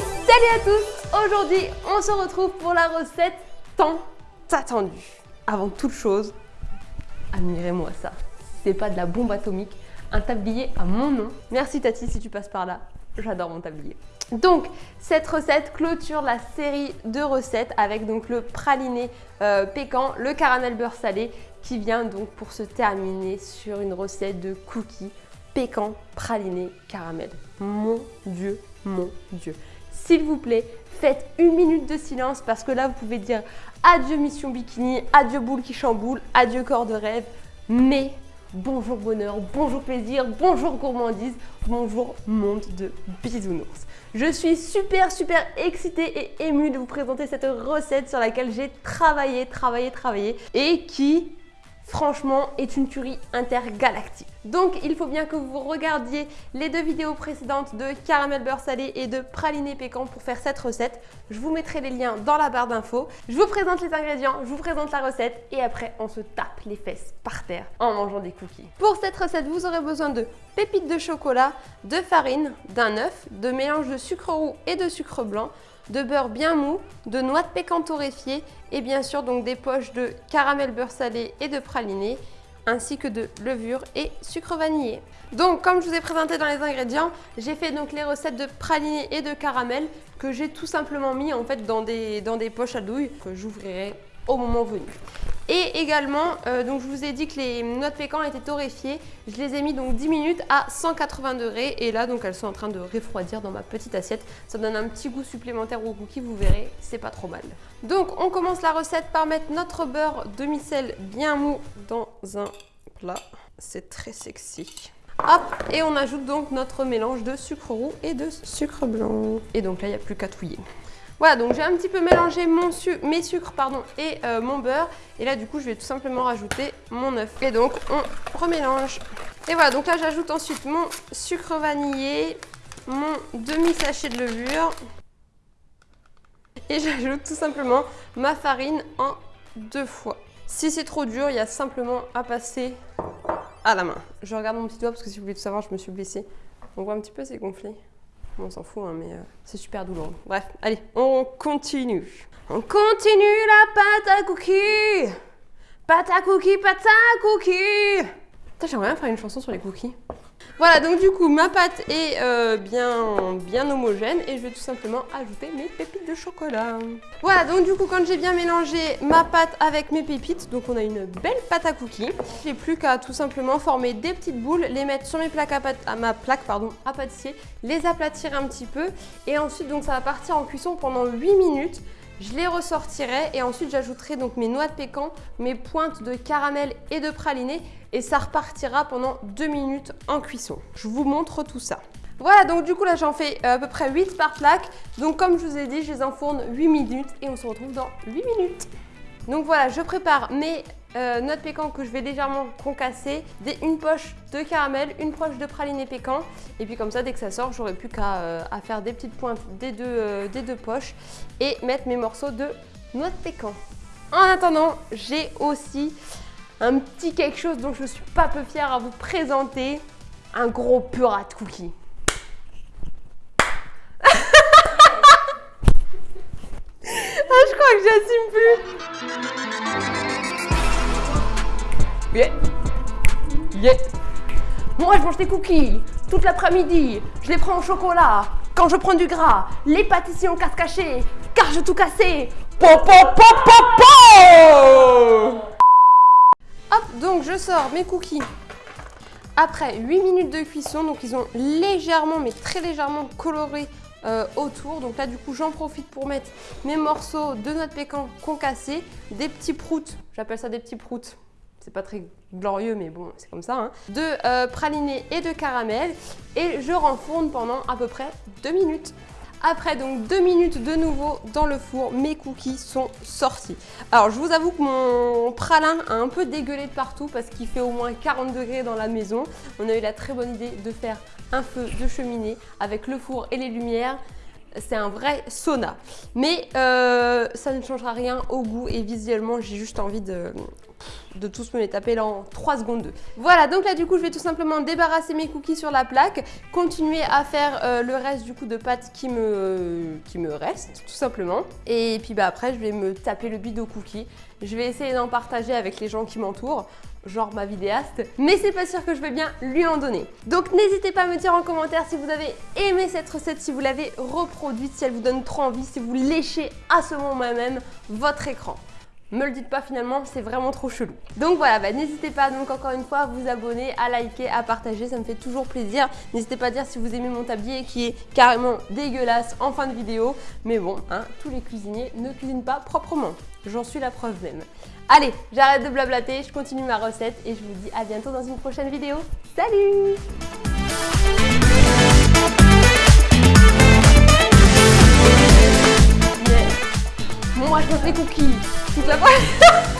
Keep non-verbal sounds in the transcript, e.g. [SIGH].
Salut à tous Aujourd'hui, on se retrouve pour la recette tant attendue. Avant toute chose, admirez-moi ça. C'est pas de la bombe atomique, un tablier à mon nom. Merci Tati si tu passes par là, j'adore mon tablier. Donc, cette recette clôture la série de recettes avec donc le praliné euh, pécan, le caramel beurre salé qui vient donc pour se terminer sur une recette de cookies pécan, praliné, caramel. Mon Dieu, mon Dieu. S'il vous plaît, faites une minute de silence parce que là, vous pouvez dire adieu mission bikini, adieu boule qui chamboule, adieu corps de rêve, mais bonjour bonheur, bonjour plaisir, bonjour gourmandise, bonjour monde de bisounours. Je suis super super excitée et émue de vous présenter cette recette sur laquelle j'ai travaillé, travaillé, travaillé et qui franchement, est une tuerie intergalactique. Donc, il faut bien que vous regardiez les deux vidéos précédentes de caramel beurre salé et de praliné pécan pour faire cette recette. Je vous mettrai les liens dans la barre d'infos. Je vous présente les ingrédients, je vous présente la recette et après, on se tape les fesses par terre en mangeant des cookies. Pour cette recette, vous aurez besoin de pépites de chocolat, de farine, d'un œuf, de mélange de sucre roux et de sucre blanc, de beurre bien mou, de noix de pécan torréfiée et bien sûr donc des poches de caramel beurre salé et de praliné ainsi que de levure et sucre vanillé. Donc comme je vous ai présenté dans les ingrédients, j'ai fait donc les recettes de praliné et de caramel que j'ai tout simplement mis en fait dans des, dans des poches à douille que j'ouvrirai au moment venu. Et également, euh, donc je vous ai dit que les noix de pécan étaient torréfiées. Je les ai mis donc 10 minutes à 180 degrés et là donc elles sont en train de refroidir dans ma petite assiette. Ça donne un petit goût supplémentaire au cookie, vous verrez, c'est pas trop mal. Donc on commence la recette par mettre notre beurre demi-sel bien mou dans un plat. C'est très sexy. Hop, et on ajoute donc notre mélange de sucre roux et de sucre blanc. Et donc là, il n'y a plus qu'à touiller. Voilà, donc j'ai un petit peu mélangé mes sucres et euh, mon beurre. Et là, du coup, je vais tout simplement rajouter mon œuf. Et donc, on remélange. Et voilà, donc là, j'ajoute ensuite mon sucre vanillé, mon demi-sachet de levure. Et j'ajoute tout simplement ma farine en deux fois. Si c'est trop dur, il y a simplement à passer à la main. Je regarde mon petit doigt parce que si vous voulez tout savoir, je me suis blessée. On voit un petit peu, c'est gonflé on s'en fout, hein, mais euh, c'est super douloureux. Bref, allez, on continue. On continue la pâte à cookies Pâte à cookies, pâte à cookies J'aimerais bien faire une chanson sur les cookies. Voilà, donc du coup, ma pâte est euh, bien, homogène et je vais tout simplement ajouter mes pépites de chocolat. Voilà, donc du coup, quand j'ai bien mélangé ma pâte avec mes pépites, donc on a une belle pâte à cookies. J'ai plus qu'à tout simplement former des petites boules, les mettre sur mes plaques à, pâte, à ma plaque pardon, à pâtissier, les aplatir un petit peu et ensuite, donc ça va partir en cuisson pendant 8 minutes. Je les ressortirai et ensuite j'ajouterai donc mes noix de pécan, mes pointes de caramel et de praliné et ça repartira pendant 2 minutes en cuisson. Je vous montre tout ça. Voilà, donc du coup là j'en fais euh, à peu près 8 par plaque. Donc comme je vous ai dit, je les enfourne 8 minutes et on se retrouve dans 8 minutes. Donc voilà, je prépare mes euh, noix pécan que je vais légèrement concasser, une poche de caramel, une poche de praliné pécan. Et puis comme ça, dès que ça sort, j'aurai plus qu'à euh, faire des petites pointes des deux, euh, des deux poches et mettre mes morceaux de noix de pécan. En attendant, j'ai aussi un petit quelque chose dont je suis pas peu fière à vous présenter. Un gros purat de cookies. [LAUGHS] ah, je crois que j'assume plus. Yeah. Yeah. Moi, je mange des cookies toute l'après-midi. Je les prends au chocolat. Quand je prends du gras, les pâtissiers ont casse caché, car je tout cassé. Hop, donc je sors mes cookies après 8 minutes de cuisson. Donc ils ont légèrement, mais très légèrement coloré euh, autour. Donc là, du coup, j'en profite pour mettre mes morceaux de noix de pécan concassés, des petits proutes. J'appelle ça des petits proutes c'est pas très glorieux mais bon c'est comme ça, hein. de euh, praliné et de caramel et je renfourne pendant à peu près 2 minutes. Après donc 2 minutes de nouveau dans le four, mes cookies sont sortis. Alors je vous avoue que mon pralin a un peu dégueulé de partout parce qu'il fait au moins 40 degrés dans la maison. On a eu la très bonne idée de faire un feu de cheminée avec le four et les lumières. c'est un vrai sauna. Mais euh, ça ne changera rien au goût et visuellement, j'ai juste envie de, de tous me les taper là en 3 secondes. Voilà, donc là du coup, je vais tout simplement débarrasser mes cookies sur la plaque, continuer à faire euh, le reste du coup de pâte qui me, reste, tout simplement. Et puis bah après, je vais me taper le bide aux cookies. Je vais essayer d'en partager avec les gens qui m'entourent genre ma vidéaste, mais c'est pas sûr que je vais bien lui en donner. Donc n'hésitez pas à me dire en commentaire si vous avez aimé cette recette, si vous l'avez reproduite, si elle vous donne trop envie, si vous léchez à ce moment même votre écran. Me le dites pas finalement, c'est vraiment trop chelou. Donc voilà, bah, n'hésitez pas donc encore une fois à vous abonner, à liker, à partager, ça me fait toujours plaisir. N'hésitez pas à dire si vous aimez mon tablier qui est carrément dégueulasse en fin de vidéo. Mais bon, hein, tous les cuisiniers ne cuisinent pas proprement. J'en suis la preuve même. Allez, j'arrête de blablater, je continue ma recette et je vous dis à bientôt dans une prochaine vidéo. Salut Je fais cookies. Toute la [LAUGHS]